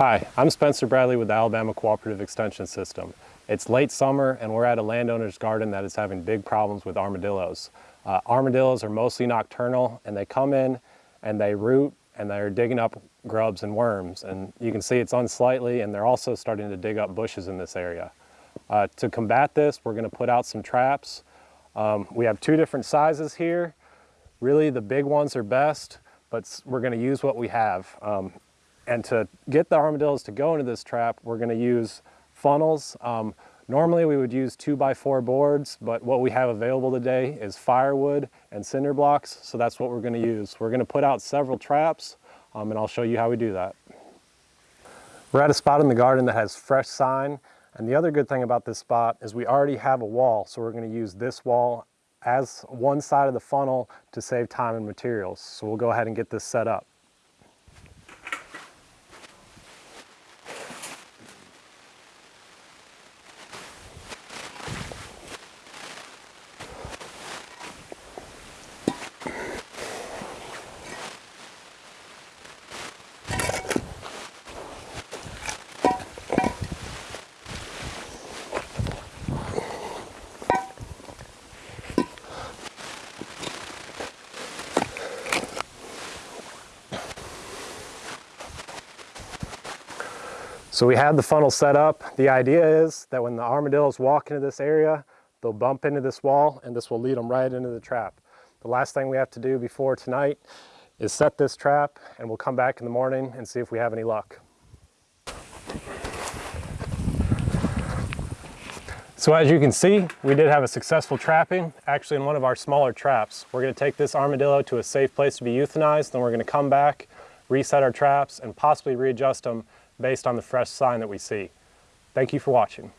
Hi, I'm Spencer Bradley with the Alabama Cooperative Extension System. It's late summer and we're at a landowner's garden that is having big problems with armadillos. Uh, armadillos are mostly nocturnal and they come in and they root and they're digging up grubs and worms and you can see it's unsightly and they're also starting to dig up bushes in this area. Uh, to combat this, we're going to put out some traps. Um, we have two different sizes here. Really the big ones are best, but we're going to use what we have. Um, and to get the armadillos to go into this trap, we're gonna use funnels. Um, normally we would use two by four boards, but what we have available today is firewood and cinder blocks, so that's what we're gonna use. We're gonna put out several traps, um, and I'll show you how we do that. We're at a spot in the garden that has fresh sign, and the other good thing about this spot is we already have a wall, so we're gonna use this wall as one side of the funnel to save time and materials. So we'll go ahead and get this set up. So we have the funnel set up. The idea is that when the armadillos walk into this area, they'll bump into this wall and this will lead them right into the trap. The last thing we have to do before tonight is set this trap and we'll come back in the morning and see if we have any luck. So as you can see, we did have a successful trapping, actually in one of our smaller traps. We're gonna take this armadillo to a safe place to be euthanized, then we're gonna come back, reset our traps, and possibly readjust them based on the fresh sign that we see. Thank you for watching.